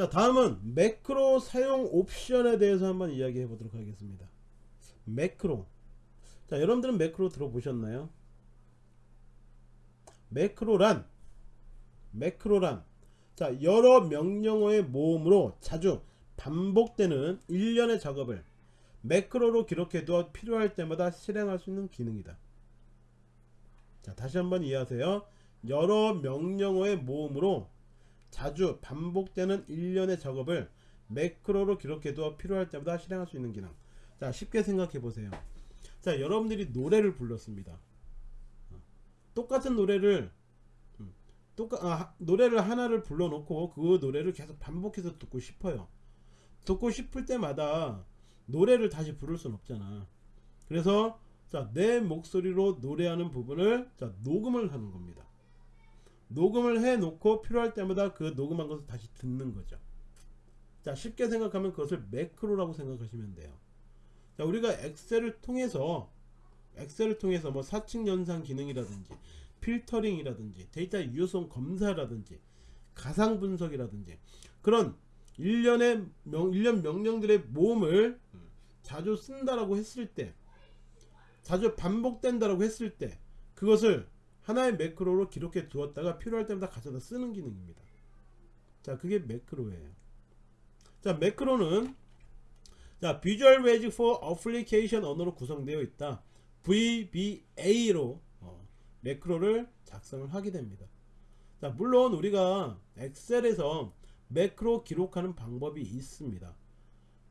자 다음은 매크로 사용 옵션에 대해서 한번 이야기해 보도록 하겠습니다. 매크로. 자 여러분들은 매크로 들어보셨나요? 매크로란 매크로란. 자 여러 명령어의 모음으로 자주 반복되는 일련의 작업을 매크로로 기록해두어 필요할 때마다 실행할 수 있는 기능이다. 자 다시 한번 이해하세요. 여러 명령어의 모음으로 자주 반복되는 일련의 작업을 매크로로 기록해두어 필요할 때마다 실행할 수 있는 기능. 자 쉽게 생각해 보세요. 자 여러분들이 노래를 불렀습니다. 똑같은 노래를 음, 똑같 아, 노래를 하나를 불러놓고 그 노래를 계속 반복해서 듣고 싶어요. 듣고 싶을 때마다 노래를 다시 부를 순 없잖아. 그래서 자, 내 목소리로 노래하는 부분을 자, 녹음을 하는 겁니다 녹음을 해 놓고 필요할 때마다 그 녹음한 것을 다시 듣는 거죠. 자 쉽게 생각하면 그것을 매크로라고 생각하시면 돼요. 자 우리가 엑셀을 통해서 엑셀을 통해서 뭐 사칙 연산 기능이라든지 필터링이라든지 데이터 유효성 검사라든지 가상 분석이라든지 그런 일련의 명, 일련 명령들의 모음을 자주 쓴다라고 했을 때 자주 반복된다라고 했을 때 그것을 하나의 매크로로 기록해 두었다가 필요할 때마다 가져다 쓰는 기능입니다. 자 그게 매크로예요. 자 매크로는 자 Visual Basic for Application 언어로 구성되어 있다. VBA로 어, 매크로를 작성을 하게 됩니다. 자 물론 우리가 엑셀에서 매크로 기록하는 방법이 있습니다.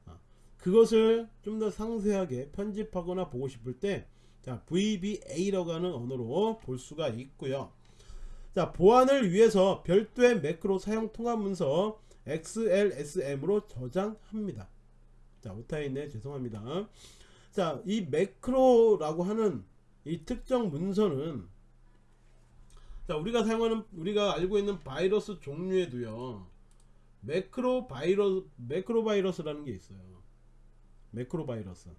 아, 그것을 좀 더 상세하게 편집하거나 보고 싶을 때 자, VBA라고 하는 언어로 볼 수가 있고요. 자, 보안을 위해서 별도의 매크로 사용 통합 문서 XLSM으로 저장합니다. 자, 오타에 있네. 죄송합니다. 자, 이 매크로라고 하는 이 특정 문서는 자, 우리가 사용하는 우리가 알고 있는 바이러스 종류에도요. 매크로 바이러스 매크로 바이러스라는 게 있어요. 매크로 바이러스.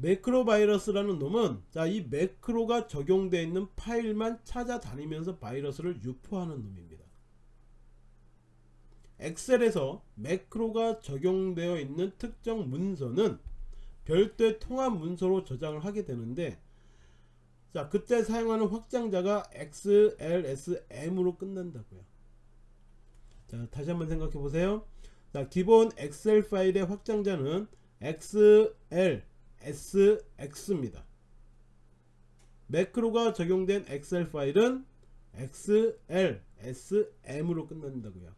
매크로 바이러스라는 놈은 자 이 매크로가 적용되어 있는 파일만 찾아다니면서 바이러스를 유포하는 놈입니다. 엑셀에서 매크로가 적용되어 있는 특정 문서는 별도의 통합 문서로 저장을 하게 되는데 자 그때 사용하는 확장자가 XLSM으로 끝난다고요. 자 다시 한번 생각해 보세요. 자 기본 엑셀 파일의 확장자는 XL SX입니다. 매크로가 적용된 엑셀 파일은 XLSM으로 끝난다고요.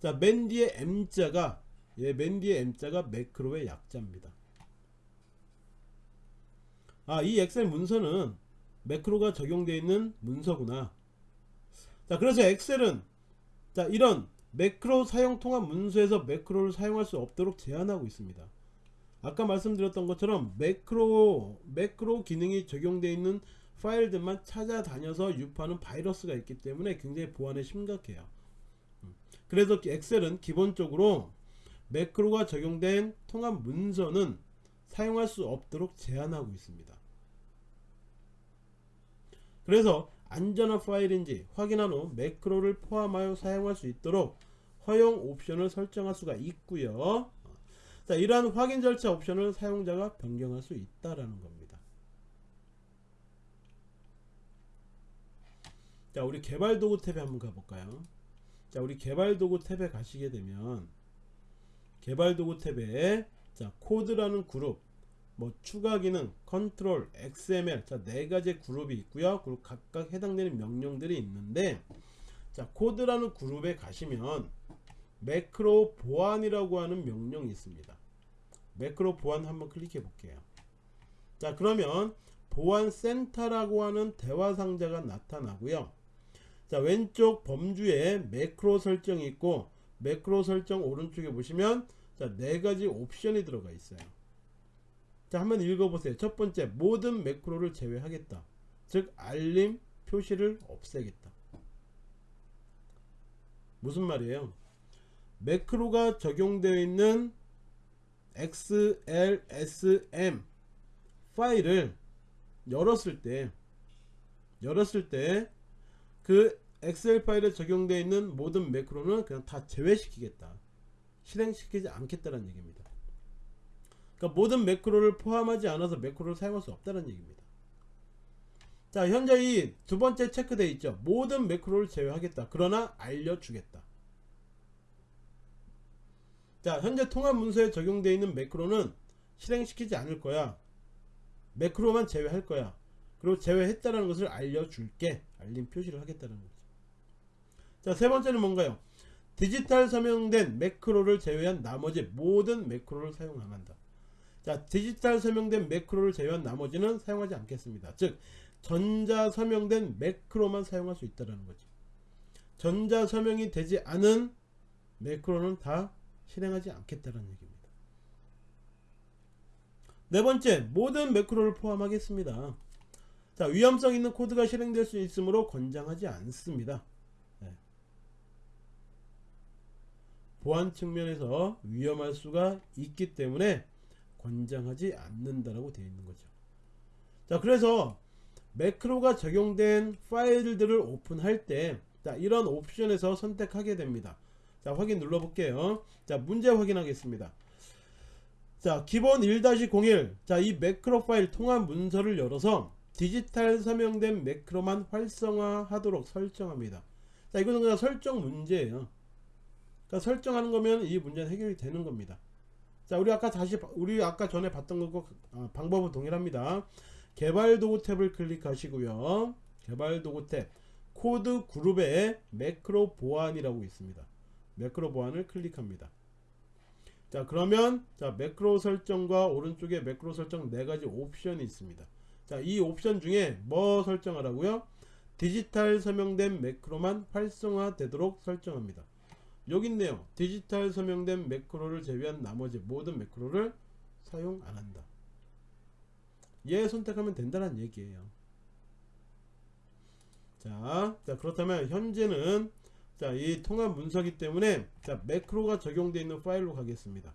자, 맨 뒤에 M자가 예, 맨 뒤에 M자가 매크로의 약자입니다. 아, 이 엑셀 문서는 매크로가 적용되어 있는 문서구나. 자, 그래서 엑셀은 자, 이런 매크로 사용 통합 문서에서 매크로를 사용할 수 없도록 제한하고 있습니다. 아까 말씀드렸던 것처럼 매크로 매크로 기능이 적용되어 있는 파일들만 찾아다녀서 유포하는 바이러스가 있기 때문에 굉장히 보안에 심각해요. 음. 그래서 엑셀은 기본적으로 매크로가 적용된 통합 문서는 사용할 수 없도록 제한하고 있습니다. 그래서 안전한 파일인지 확인한 후 매크로를 포함하여 사용할 수 있도록 허용 옵션을 설정할 수가 있고요 자, 이러한 확인 절차 옵션을 사용자가 변경할 수 있다라는 겁니다. 자, 우리 개발 도구 탭에 한번 가볼까요? 자, 우리 개발 도구 탭에 가시게 되면 개발 도구 탭에 자, 코드라는 그룹 뭐 추가 기능, 컨트롤, XML 자, 네 가지 그룹이 있고요. 그리고 각각 해당되는 명령들이 있는데 자, 코드라는 그룹에 가시면 매크로 보안이라고 하는 명령이 있습니다. 매크로 보안 한번 클릭해 볼게요. 자 그러면 보안 센터라고 하는 대화 상자가 나타나고요. 자 왼쪽 범주에 매크로 설정이 있고 매크로 설정 오른쪽에 보시면 자 네가지 옵션이 들어가 있어요. 자 한번 읽어보세요. 첫 번째 모든 매크로를 제외하겠다. 즉 알림 표시를 없애겠다. 무슨 말이에요 매크로가 적용되어 있는 XLSM 파일을 열었을 때 열었을 때 그 엑셀 파일에 적용되어 있는 모든 매크로는 그냥 다 제외시키겠다. 실행시키지 않겠다는 얘기입니다. 그러니까 모든 매크로를 포함하지 않아서 매크로를 사용할 수 없다는 얘기입니다. 자, 현재 이 두 번째 체크되어 있죠. 모든 매크로를 제외하겠다. 그러나 알려주겠다. 자, 현재 통합 문서에 적용되어 있는 매크로는 실행시키지 않을 거야. 매크로만 제외할 거야. 그리고 제외했다는 것을 알려줄게. 알림 표시를 하겠다는 거죠. 자, 세 번째는 뭔가요? 디지털 서명된 매크로를 제외한 나머지 모든 매크로를 사용 안 한다. 자, 디지털 서명된 매크로를 제외한 나머지는 사용하지 않겠습니다. 즉, 전자 서명된 매크로만 사용할 수 있다는 거죠. 전자 서명이 되지 않은 매크로는 다 실행하지 않겠다는 얘기입니다. 네 번째, 모든 매크로를 포함하겠습니다. 자, 위험성 있는 코드가 실행될 수 있으므로 권장하지 않습니다. 네. 보안 측면에서 위험할 수가 있기 때문에 권장하지 않는다라고 되어 있는 거죠. 자, 그래서 매크로가 적용된 파일들을 오픈할 때 자, 이런 옵션에서 선택하게 됩니다. 자, 확인 눌러 볼게요. 자, 문제 확인하겠습니다. 자, 기본 1-01. 자, 이 매크로 파일 통합 문서를 열어서 디지털 서명된 매크로만 활성화하도록 설정합니다. 자, 이거는 그냥 설정 문제예요. 그러니까 설정하는 거면 이 문제는 해결이 되는 겁니다. 자, 우리 아까 다시 우리 아까 전에 봤던 거고 아, 방법은 동일합니다. 개발 도구 탭을 클릭하시고요. 개발 도구 탭 코드 그룹에 매크로 보안이라고 있습니다. 매크로 보안을 클릭합니다. 자 그러면 자 매크로 설정과 오른쪽에 매크로 설정 네 가지 옵션이 있습니다. 자이 옵션 중에 뭐 설정하라고요? 디지털 서명된 매크로만 활성화 되도록 설정합니다. 여기 있네요. 디지털 서명된 매크로를 제외한 나머지 모든 매크로를 사용 안 한다. 얘 선택하면 된다는 얘기예요. 자, 자 그렇다면 현재는 자, 이 통합 문서기 때문에 자, 매크로가 적용되어 있는 파일로 가겠습니다.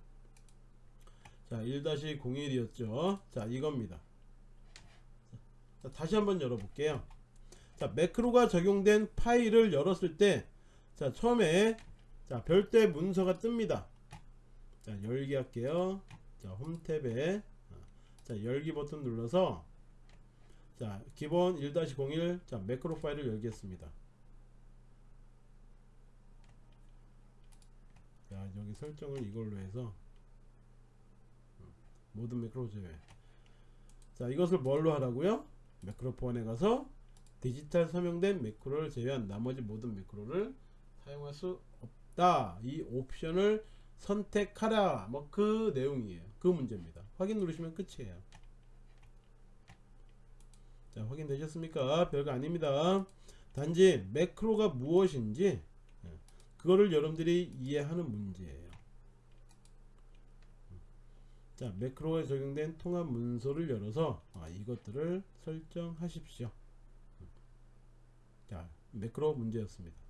자, 1-01이었죠. 자, 이겁니다. 자, 다시 한번 열어볼게요. 자, 매크로가 적용된 파일을 열었을 때 자, 처음에 자, 별도의 문서가 뜹니다. 자, 열기 할게요. 자, 홈 탭에 자, 열기 버튼 눌러서 자, 기본 1-01 자, 매크로 파일을 열겠습니다. 자, 여기 설정을 이걸로 해서 모든 매크로 제외. 자, 이것을 뭘로 하라고요? 매크로 보안에 가서 디지털 서명된 매크로를 제외한 나머지 모든 매크로를 사용할 수 없다. 이 옵션을 선택하라. 뭐 그 내용이에요. 그 문제입니다. 확인 누르시면 끝이에요. 자, 확인되셨습니까? 별거 아닙니다. 단지 매크로가 무엇인지 예, 그거를 여러분들이 이해하는 문제예요. 자, 매크로에 적용된 통합 문서를 열어서 아, 이것들을 설정하십시오. 자, 매크로 문제였습니다.